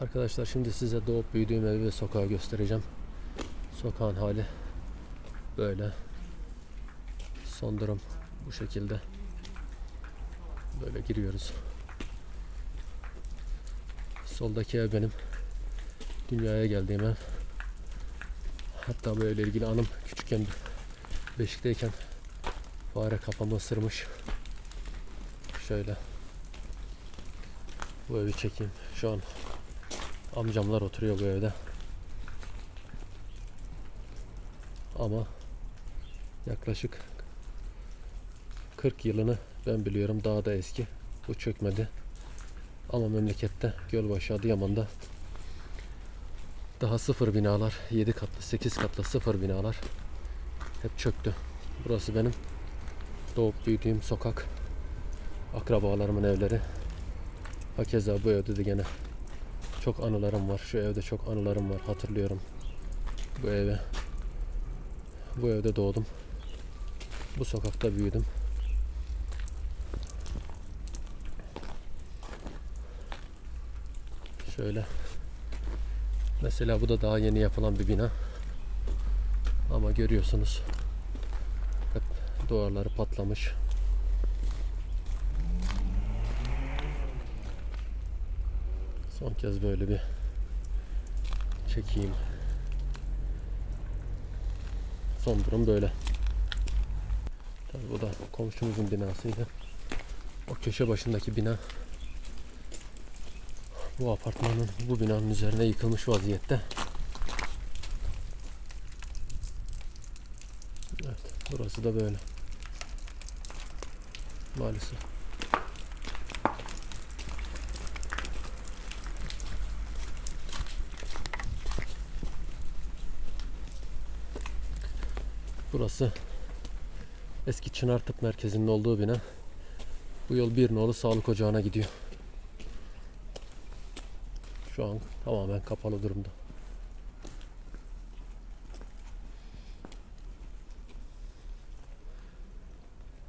Arkadaşlar şimdi size doğup büyüdüğüm evi ve sokağı göstereceğim. Sokağın hali böyle. Son durum bu şekilde. Böyle giriyoruz. Soldaki ev benim. Dünyaya geldiğim ev. Hatta böyle ilgili anım küçükken beşikteyken fare kafamı ısırmış. Şöyle. Bu evi çekeyim. Şu an amcamlar oturuyor bu evde. Ama yaklaşık 40 yılını ben biliyorum. Daha da eski. Bu çökmedi. Ama memlekette Gölbaşı Adıyaman'da daha sıfır binalar 7 katlı 8 katlı sıfır binalar hep çöktü. Burası benim doğup büyüdüğüm sokak. Akrabalarımın evleri. Hakeza bu evde de gene çok anılarım var. Şu evde çok anılarım var. Hatırlıyorum bu eve. Bu evde doğdum. Bu sokakta büyüdüm. Şöyle. Mesela bu da daha yeni yapılan bir bina. Ama görüyorsunuz. Hep duvarları patlamış. Son kez böyle bir çekeyim. Son durum böyle. Tabii bu da komşumuzun binasıydı. O köşe başındaki bina bu apartmanın bu binanın üzerine yıkılmış vaziyette. Evet, burası da böyle. Maalesef. Burası eski Çınar Tıp Merkezi'nin olduğu bina. Bu yol bir nolu sağlık ocağına gidiyor. Şu an tamamen kapalı durumda.